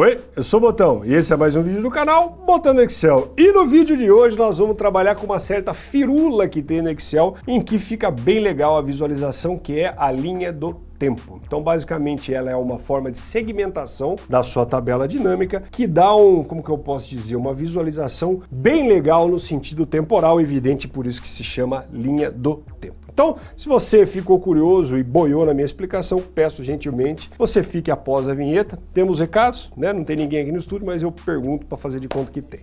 Oi, eu sou o Botão e esse é mais um vídeo do canal Botando Excel. E no vídeo de hoje nós vamos trabalhar com uma certa firula que tem no Excel, em que fica bem legal a visualização, que é a linha do tempo. Então, basicamente, ela é uma forma de segmentação da sua tabela dinâmica que dá um, como que eu posso dizer, uma visualização bem legal no sentido temporal, evidente, por isso que se chama linha do tempo. Então, se você ficou curioso e boiou na minha explicação, peço gentilmente, você fique após a vinheta. Temos recados, né? Não tem ninguém aqui no estúdio, mas eu pergunto para fazer de conta que tem.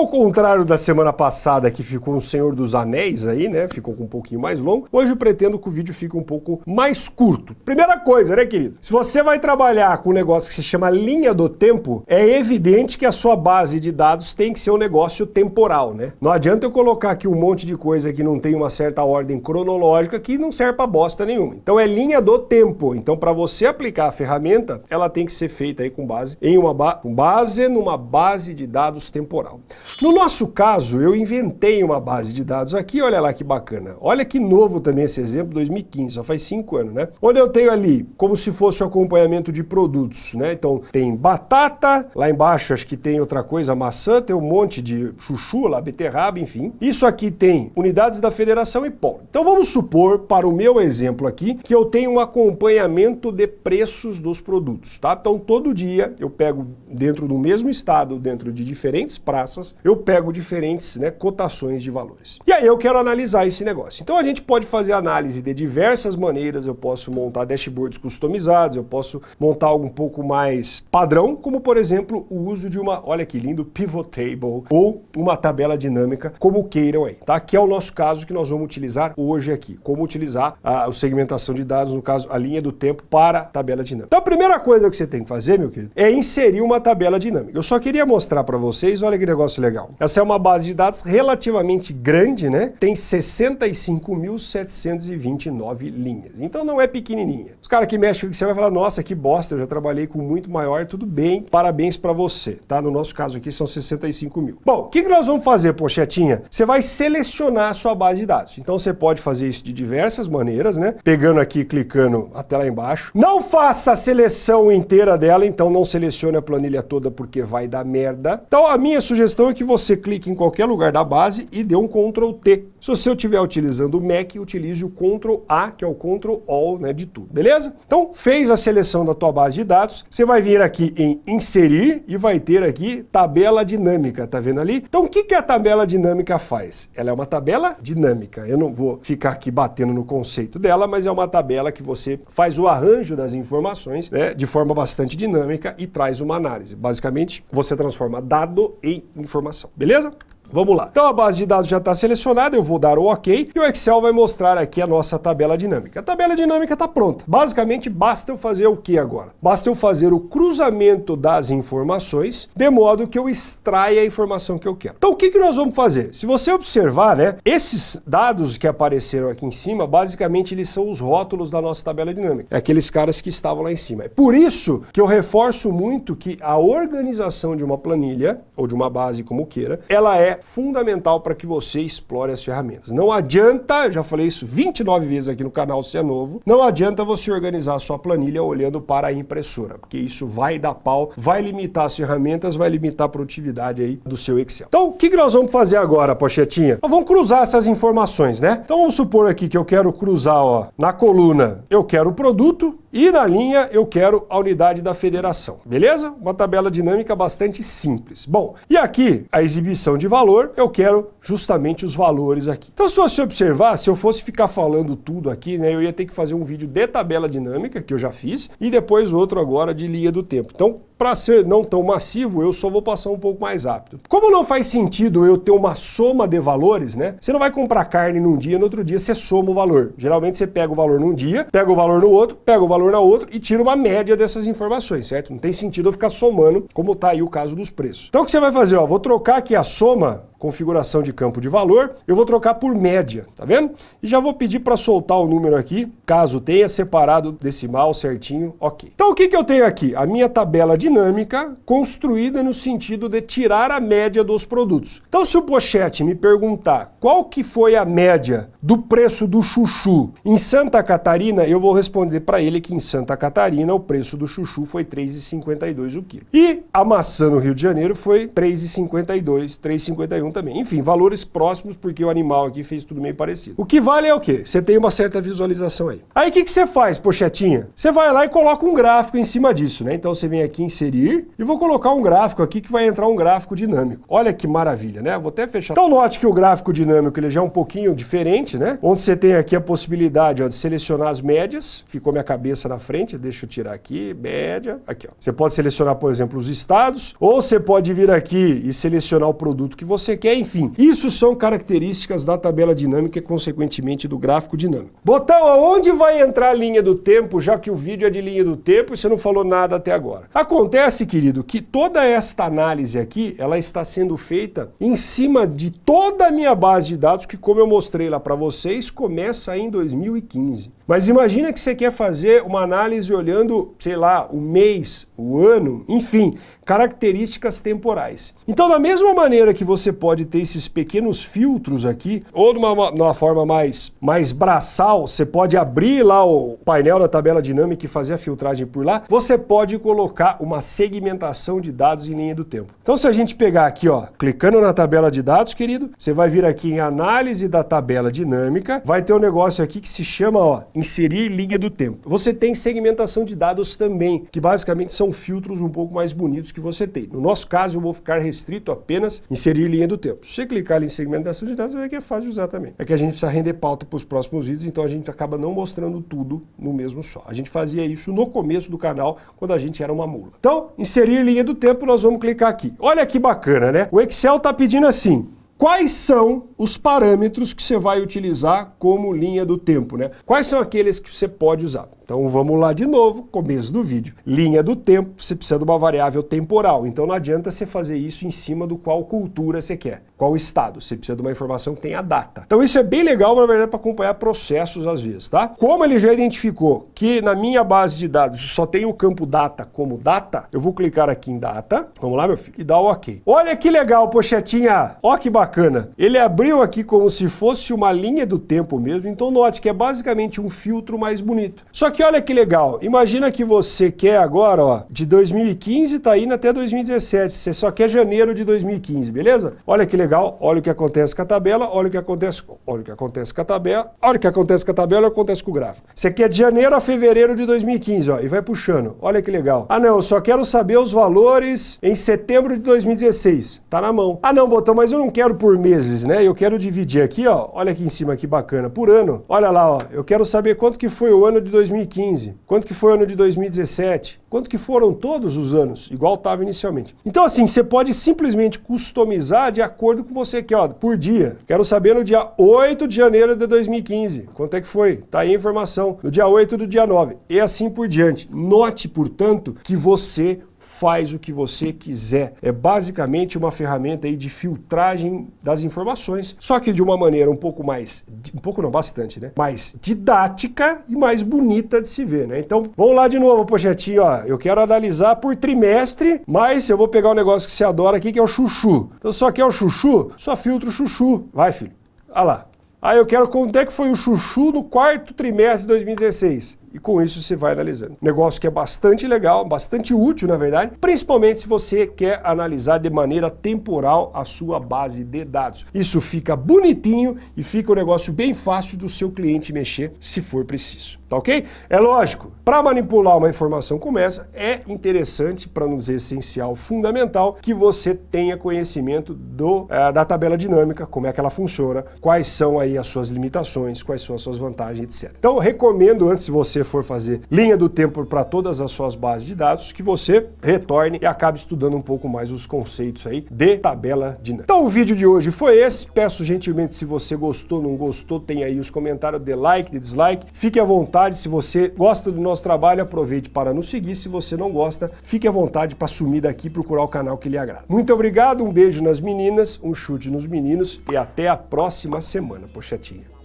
Ao contrário da semana passada que ficou um Senhor dos Anéis aí, né? Ficou um pouquinho mais longo. Hoje eu pretendo que o vídeo fique um pouco mais curto. Primeira coisa, né, querido? Se você vai trabalhar com um negócio que se chama linha do tempo, é evidente que a sua base de dados tem que ser um negócio temporal, né? Não adianta eu colocar aqui um monte de coisa que não tem uma certa ordem cronológica que não serve pra bosta nenhuma. Então é linha do tempo. Então para você aplicar a ferramenta, ela tem que ser feita aí com base em uma ba base numa base de dados temporal. No nosso caso, eu inventei uma base de dados aqui, olha lá que bacana. Olha que novo também esse exemplo, 2015, só faz cinco anos, né? Onde eu tenho ali, como se fosse o acompanhamento de produtos, né? Então tem batata, lá embaixo acho que tem outra coisa, maçã, tem um monte de chuchu lá, beterraba, enfim. Isso aqui tem unidades da federação e pó. Então vamos supor, para o meu exemplo aqui, que eu tenho um acompanhamento de preços dos produtos, tá? Então todo dia eu pego dentro do mesmo estado, dentro de diferentes praças, eu pego diferentes né, cotações de valores. E aí eu quero analisar esse negócio. Então a gente pode fazer análise de diversas maneiras, eu posso montar dashboards customizados, eu posso montar algo um pouco mais padrão, como por exemplo o uso de uma, olha que lindo, pivot table ou uma tabela dinâmica, como queiram aí, tá? Que é o nosso caso que nós vamos utilizar hoje aqui, como utilizar a, a segmentação de dados, no caso a linha do tempo para tabela dinâmica. Então a primeira coisa que você tem que fazer, meu querido, é inserir uma tabela dinâmica. Eu só queria mostrar para vocês, olha que negócio legal. Essa é uma base de dados relativamente grande, né? Tem 65.729 linhas. Então não é pequenininha. Os caras que mexem com você vai falar, nossa, que bosta, eu já trabalhei com muito maior, tudo bem, parabéns para você, tá? No nosso caso aqui são 65 mil. Bom, o que, que nós vamos fazer, pochetinha? Você vai selecionar a sua base de dados. Então você pode fazer isso de diversas maneiras, né? Pegando aqui, clicando até lá embaixo. Não faça a seleção inteira dela, então não selecione a planilha toda porque vai dar merda. Então a minha sugestão é que você clique em qualquer lugar da base e dê um Ctrl T. Se você estiver utilizando o Mac, utilize o Ctrl A, que é o Ctrl All né, de tudo, beleza? Então, fez a seleção da tua base de dados, você vai vir aqui em Inserir e vai ter aqui Tabela Dinâmica, tá vendo ali? Então, o que, que a tabela dinâmica faz? Ela é uma tabela dinâmica. Eu não vou ficar aqui batendo no conceito dela, mas é uma tabela que você faz o arranjo das informações né, de forma bastante dinâmica e traz uma análise. Basicamente, você transforma dado em informação. Beleza? Vamos lá. Então a base de dados já está selecionada, eu vou dar o OK e o Excel vai mostrar aqui a nossa tabela dinâmica. A tabela dinâmica está pronta. Basicamente, basta eu fazer o que agora? Basta eu fazer o cruzamento das informações de modo que eu extraia a informação que eu quero. Então o que, que nós vamos fazer? Se você observar, né, esses dados que apareceram aqui em cima, basicamente eles são os rótulos da nossa tabela dinâmica. É aqueles caras que estavam lá em cima. É por isso que eu reforço muito que a organização de uma planilha, ou de uma base como queira, ela é fundamental para que você explore as ferramentas. Não adianta, já falei isso 29 vezes aqui no canal se é novo, não adianta você organizar a sua planilha olhando para a impressora, porque isso vai dar pau, vai limitar as ferramentas, vai limitar a produtividade aí do seu Excel. Então, o que, nós vamos fazer agora, pochetinha? Nós vamos cruzar essas informações, né? Então, vamos supor aqui que eu quero cruzar, ó, na coluna, eu quero o produto, e na linha eu quero a unidade da federação, beleza? Uma tabela dinâmica bastante simples. Bom, e aqui a exibição de valor, eu quero justamente os valores aqui. Então se você observar, se eu fosse ficar falando tudo aqui, né, eu ia ter que fazer um vídeo de tabela dinâmica, que eu já fiz, e depois outro agora de linha do tempo. Então para ser não tão massivo, eu só vou passar um pouco mais rápido. Como não faz sentido eu ter uma soma de valores, né? Você não vai comprar carne num dia, no outro dia você soma o valor. Geralmente você pega o valor num dia, pega o valor no outro, pega o valor na outro e tira uma média dessas informações, certo? Não tem sentido eu ficar somando, como tá aí o caso dos preços. Então o que você vai fazer? Ó, vou trocar aqui a soma configuração de campo de valor, eu vou trocar por média, tá vendo? E já vou pedir para soltar o número aqui, caso tenha separado decimal certinho, ok. Então o que, que eu tenho aqui? A minha tabela dinâmica construída no sentido de tirar a média dos produtos. Então se o Pochete me perguntar qual que foi a média do preço do chuchu em Santa Catarina, eu vou responder para ele que em Santa Catarina o preço do chuchu foi 3,52 o quilo. E a maçã no Rio de Janeiro foi 3,52, 3,51 também. Enfim, valores próximos porque o animal aqui fez tudo meio parecido. O que vale é o quê? Você tem uma certa visualização aí. Aí o que, você faz, pochetinha? Você vai lá e coloca um gráfico em cima disso, né? Então você vem aqui inserir e vou colocar um gráfico aqui que vai entrar um gráfico dinâmico. Olha que maravilha, né? Vou até fechar. Então note que o gráfico dinâmico ele já é um pouquinho diferente, né? Onde você tem aqui a possibilidade ó, de selecionar as médias. Ficou minha cabeça na frente, deixa eu tirar aqui, média. Aqui, ó. Você pode selecionar, por exemplo, os estados, ou você pode vir aqui e selecionar o produto que você quer, enfim. Isso são características da tabela dinâmica e, consequentemente, do gráfico dinâmico. Botão, aonde vai entrar a linha do tempo, já que o vídeo é de linha do tempo e você não falou nada até agora? Acontece, querido, que toda esta análise aqui, ela está sendo feita em cima de toda a minha base de dados, que como eu mostrei lá para vocês, começa em 2015. Mas imagina que você quer fazer uma análise olhando, sei lá, o mês, o ano, enfim, características temporais. Então, da mesma maneira que você pode ter esses pequenos filtros aqui, ou de uma, uma forma mais, mais braçal, você pode abrir lá o painel da tabela dinâmica e fazer a filtragem por lá, você pode colocar uma segmentação de dados em linha do tempo. Então, se a gente pegar aqui, ó, clicando na tabela de dados, querido, você vai vir aqui em análise da tabela dinâmica, vai ter um negócio aqui que se chama, ó, inserir linha do tempo. Você tem segmentação de dados também, que basicamente são filtros um pouco mais bonitos que você tem. No nosso caso, eu vou ficar restrito apenas inserir linha do tempo. Se você clicar em segmentação de dados, vai ver que é fácil de usar também. É que a gente precisa render pauta para os próximos vídeos, então a gente acaba não mostrando tudo no mesmo só. A gente fazia isso no começo do canal, quando a gente era uma mula. Então, inserir linha do tempo, nós vamos clicar aqui. Olha que bacana, né? O Excel está pedindo assim, Quais são os parâmetros que você vai utilizar como linha do tempo, né? Quais são aqueles que você pode usar? Então vamos lá de novo, começo do vídeo. Linha do tempo, você precisa de uma variável temporal, então não adianta você fazer isso em cima do qual cultura você quer, qual estado, você precisa de uma informação que tenha data. Então isso é bem legal, na verdade, para acompanhar processos às vezes, tá? Como ele já identificou que na minha base de dados só tem o campo data como data, eu vou clicar aqui em data, vamos lá meu filho, e dar o ok. Olha que legal, pochetinha, ó que bacana. Ele abriu aqui como se fosse uma linha do tempo mesmo, então note que é basicamente um filtro mais bonito. Só que olha que legal, imagina que você quer agora, ó, de 2015 tá indo até 2017, você só quer janeiro de 2015, beleza? Olha que legal, olha o que acontece com a tabela, olha o que acontece, olha o que acontece com a tabela, olha o que acontece com a tabela, olha o que acontece com o gráfico. Você quer de janeiro a fevereiro de 2015, ó, e vai puxando. Olha que legal. Ah não, eu só quero saber os valores em setembro de 2016. Tá na mão. Ah não, botão, mas eu não quero por meses, né? Eu quero dividir aqui, ó, olha aqui em cima que bacana, por ano. Olha lá, ó, eu quero saber quanto que foi o ano de 2015. 2015? Quanto que foi o ano de 2017? Quanto que foram todos os anos, igual estava inicialmente? Então assim, você pode simplesmente customizar de acordo com você quer, ó, por dia. Quero saber no dia 8 de janeiro de 2015. Quanto é que foi? Tá aí a informação. No dia 8 do dia 9. E assim por diante. Note, portanto, que você faz o que você quiser. É basicamente uma ferramenta aí de filtragem das informações, só que de uma maneira um pouco mais, um pouco não, bastante, né? Mais didática e mais bonita de se ver, né? Então, vamos lá de novo, projetinho, ó. Eu quero analisar por trimestre, mas eu vou pegar um negócio que você adora aqui, que é o chuchu. Então, só quer o chuchu? Só filtro o chuchu. Vai, filho. Olha lá. Aí eu quero quanto é que foi o chuchu no quarto trimestre de 2016 e com isso você vai analisando. Negócio que é bastante legal, bastante útil na verdade, principalmente se você quer analisar de maneira temporal a sua base de dados. Isso fica bonitinho e fica um negócio bem fácil do seu cliente mexer se for preciso, tá ok? É lógico, para manipular uma informação como essa, é interessante, para não dizer essencial, fundamental, que você tenha conhecimento do, uh, da tabela dinâmica, como é que ela funciona, quais são aí as suas limitações, quais são as suas vantagens, etc. Então, recomendo antes de você você for fazer linha do tempo para todas as suas bases de dados, que você retorne e acabe estudando um pouco mais os conceitos aí de tabela dinâmica. Então o vídeo de hoje foi esse. Peço gentilmente se você gostou, não gostou, tem aí os comentários de like, de dislike. Fique à vontade, se você gosta do nosso trabalho, aproveite para nos seguir. Se você não gosta, fique à vontade para sumir daqui e procurar o canal que lhe agrada. Muito obrigado, um beijo nas meninas, um chute nos meninos e até a próxima semana, pochetinha.